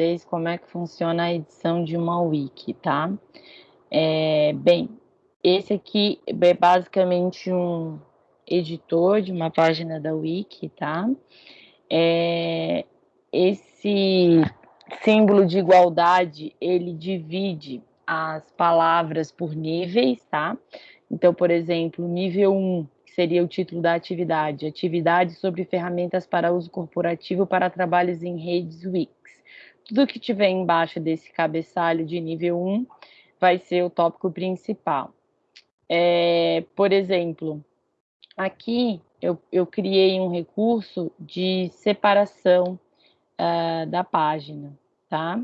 vocês como é que funciona a edição de uma wiki, tá? É, bem, esse aqui é basicamente um editor de uma página da wiki, tá? É, esse símbolo de igualdade, ele divide as palavras por níveis, tá? Então, por exemplo, nível 1 seria o título da atividade, atividade sobre ferramentas para uso corporativo para trabalhos em redes Wix. Tudo que tiver embaixo desse cabeçalho de nível 1 vai ser o tópico principal. É, por exemplo, aqui eu, eu, criei um recurso de separação uh, da página, tá?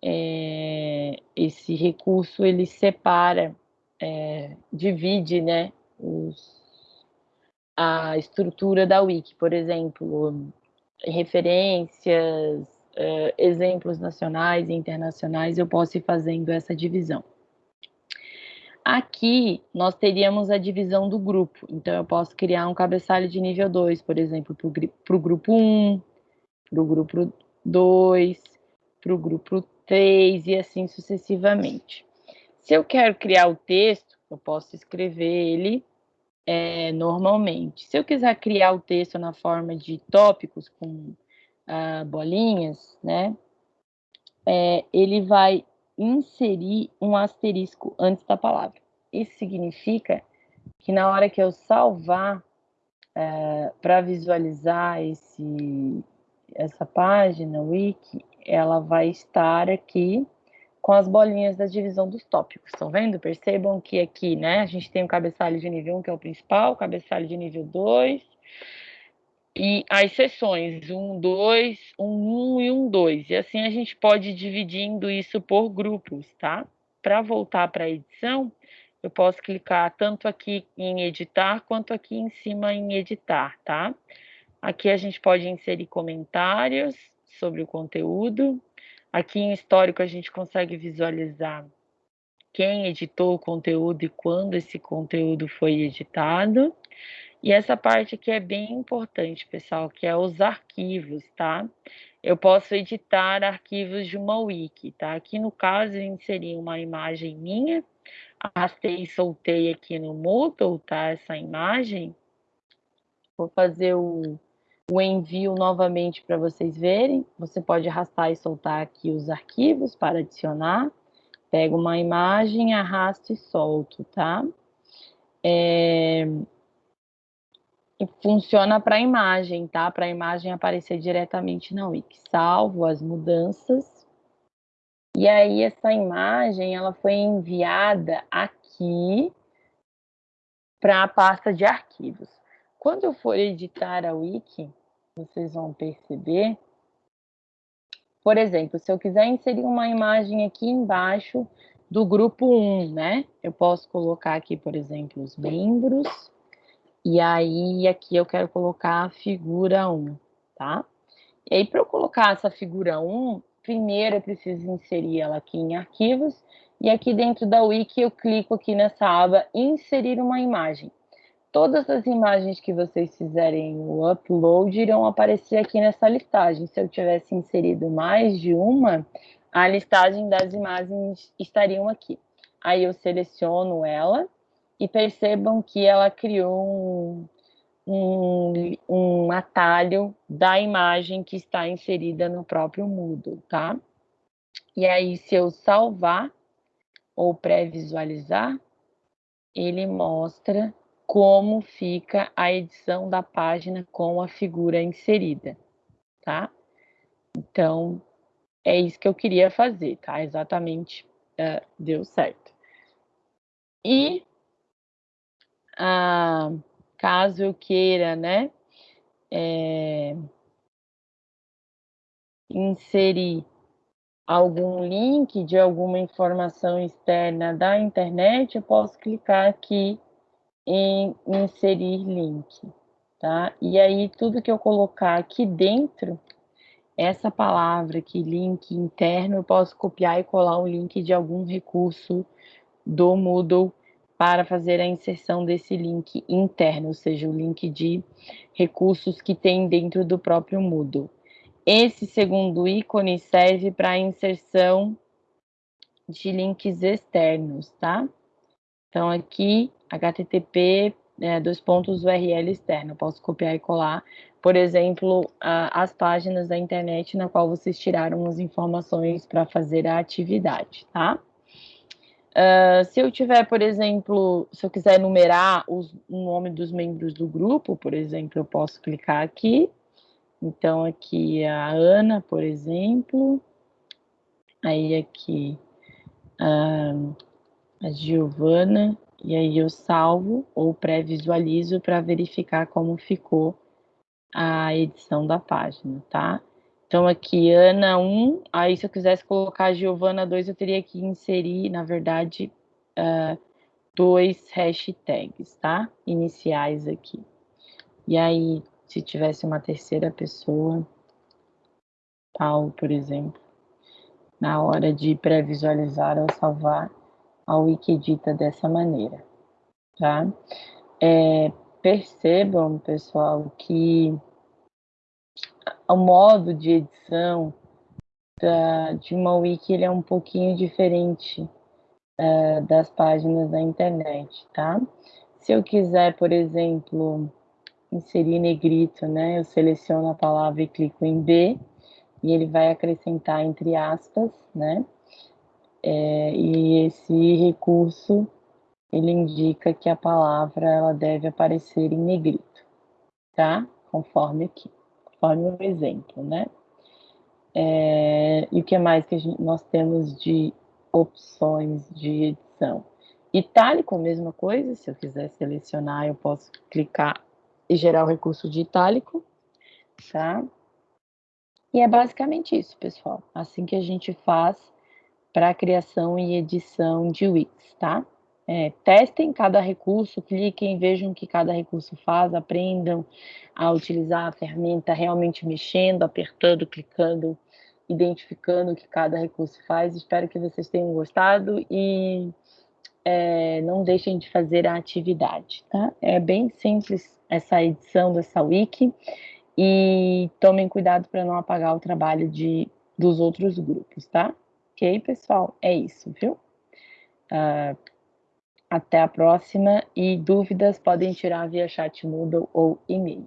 É, esse recurso, ele separa, é, divide, né, os, a estrutura da wiki, por exemplo, referências, uh, exemplos nacionais e internacionais, eu posso ir fazendo essa divisão. Aqui, nós teríamos a divisão do grupo. Então, eu posso criar um cabeçalho de nível 2, por exemplo, para o grupo 1, para o grupo 2, para o grupo 3 e assim sucessivamente. Se eu quero criar o texto, eu posso escrever ele é, normalmente. Se eu quiser criar o texto na forma de tópicos com ah, bolinhas, né, é, ele vai inserir um asterisco antes da palavra. Isso significa que na hora que eu salvar é, para visualizar esse, essa página, wiki, ela vai estar aqui com as bolinhas da divisão dos tópicos. Estão vendo? Percebam que aqui, né, a gente tem o cabeçalho de nível 1, que é o principal, o cabeçalho de nível 2, e as sessões 1, 2, 1, 1 e 1, 2. E assim a gente pode ir dividindo isso por grupos, tá? Para voltar para a edição, eu posso clicar tanto aqui em editar, quanto aqui em cima em editar, tá? Aqui a gente pode inserir comentários sobre o conteúdo, Aqui em histórico a gente consegue visualizar quem editou o conteúdo e quando esse conteúdo foi editado. E essa parte aqui é bem importante, pessoal, que é os arquivos, tá? Eu posso editar arquivos de uma wiki, tá? Aqui no caso eu inseri uma imagem minha, arrastei e soltei aqui no Moodle, tá? Essa imagem. Vou fazer o o envio novamente para vocês verem. Você pode arrastar e soltar aqui os arquivos para adicionar. Pego uma imagem, arrasto e solto, tá? É... Funciona para a imagem, tá? Para a imagem aparecer diretamente na Wiki. Salvo as mudanças. E aí essa imagem, ela foi enviada aqui para a pasta de arquivos. Quando eu for editar a Wiki, vocês vão perceber. Por exemplo, se eu quiser inserir uma imagem aqui embaixo do grupo 1, né? Eu posso colocar aqui, por exemplo, os membros. E aí, aqui eu quero colocar a figura 1, tá? E aí, para eu colocar essa figura 1, primeiro eu preciso inserir ela aqui em arquivos. E aqui dentro da Wiki eu clico aqui nessa aba inserir uma imagem todas as imagens que vocês fizerem o upload irão aparecer aqui nessa listagem. Se eu tivesse inserido mais de uma, a listagem das imagens estariam aqui. Aí eu seleciono ela e percebam que ela criou um, um, um atalho da imagem que está inserida no próprio Moodle, tá? E aí, se eu salvar ou pré-visualizar, ele mostra como fica a edição da página com a figura inserida, tá? Então, é isso que eu queria fazer, tá? Exatamente, uh, deu certo. E, uh, caso eu queira, né, é, inserir algum link de alguma informação externa da internet, eu posso clicar aqui em inserir link, tá? E aí, tudo que eu colocar aqui dentro, essa palavra aqui, link interno, eu posso copiar e colar o link de algum recurso do Moodle para fazer a inserção desse link interno, ou seja, o link de recursos que tem dentro do próprio Moodle. Esse segundo ícone serve para inserção de links externos, tá? Então, aqui, http, é, dois pontos URL externo, eu posso copiar e colar, por exemplo, a, as páginas da internet na qual vocês tiraram as informações para fazer a atividade, tá? Uh, se eu tiver, por exemplo, se eu quiser numerar o nome dos membros do grupo, por exemplo, eu posso clicar aqui. Então, aqui a Ana, por exemplo. Aí aqui uh, a Giovana. E aí eu salvo ou pré-visualizo para verificar como ficou a edição da página, tá? Então, aqui, Ana 1, aí se eu quisesse colocar Giovana 2, eu teria que inserir, na verdade, uh, dois hashtags, tá? Iniciais aqui. E aí, se tivesse uma terceira pessoa, Paulo, por exemplo, na hora de pré-visualizar ou salvar, a Wikidita dessa maneira, tá? É, percebam, pessoal, que o modo de edição da, de uma wiki ele é um pouquinho diferente uh, das páginas da internet, tá? Se eu quiser, por exemplo, inserir negrito, né, eu seleciono a palavra e clico em B, e ele vai acrescentar entre aspas, né, é, e esse recurso, ele indica que a palavra, ela deve aparecer em negrito, tá? Conforme aqui conforme o exemplo, né? É, e o que mais que gente, nós temos de opções de edição? Itálico, mesma coisa, se eu quiser selecionar, eu posso clicar e gerar o recurso de itálico, tá? E é basicamente isso, pessoal. Assim que a gente faz para a criação e edição de Wix, tá? É, testem cada recurso, cliquem, vejam o que cada recurso faz, aprendam a utilizar a ferramenta realmente mexendo, apertando, clicando, identificando o que cada recurso faz. Espero que vocês tenham gostado e é, não deixem de fazer a atividade, tá? É bem simples essa edição dessa wiki e tomem cuidado para não apagar o trabalho de, dos outros grupos, tá? Ok, pessoal? É isso, viu? Uh, até a próxima e dúvidas podem tirar via chat Moodle ou e-mail.